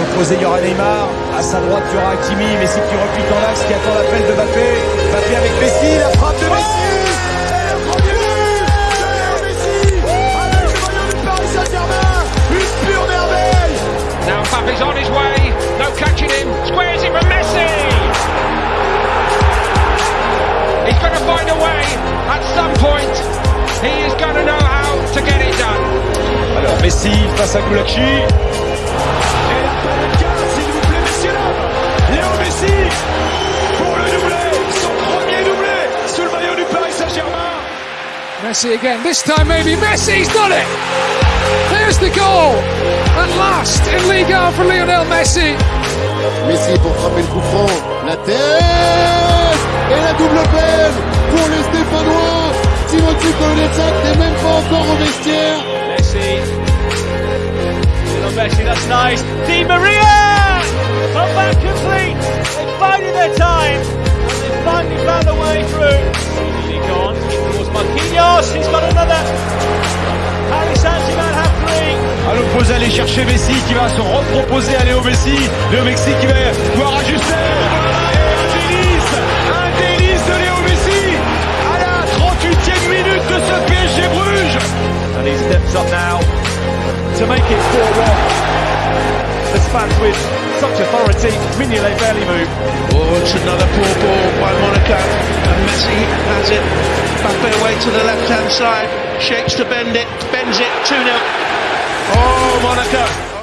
opposé, il y aura Neymar. À sa droite, il y aura Hakimi. Messi qui replique en axe, qui attend l'appel de Mbappé. Mbappé avec Messi, la frappe de Messi. Now Mbappe's on his way, no catching him, squares it from Messi! He's going to find a way, at some point, he is going to know how to get it done. Alors Messi face à Koulachi. Messi pour le doublé, son premier doublé sous le maillot du Paris Saint-Germain. Messi again. This time maybe Messi's done it. There's the goal. At last in Ligue 1 for Lionel Messi. Messi pour frapper le coup franc. La tête Et la double peine pour les Stéphanois. Timothy Kolenetsak n'est même pas encore au vestiaire. Messi. That's nice. Di Maria! Come back complete. They bided their time. And they finally found a way through. Really gone. Towards Marquinhos. He's got another. Paris Saint-Germain have three. À l'opposé, aller chercher Messi qui va se reproposer à Léo Messi. Léo Messi qui va pouvoir ajuster. Un délice Un délice de Léo Messi à la 38e minute de ce PSG Bruges. And he steps up now to make it 4-1. The Spans with such authority. Mignolet barely move. Oh, it's another poor ball by Monaco. And Messi has it. Mbappe away to the left hand side. Shakes to bend it. Bends it. 2 0. Oh, Monaco.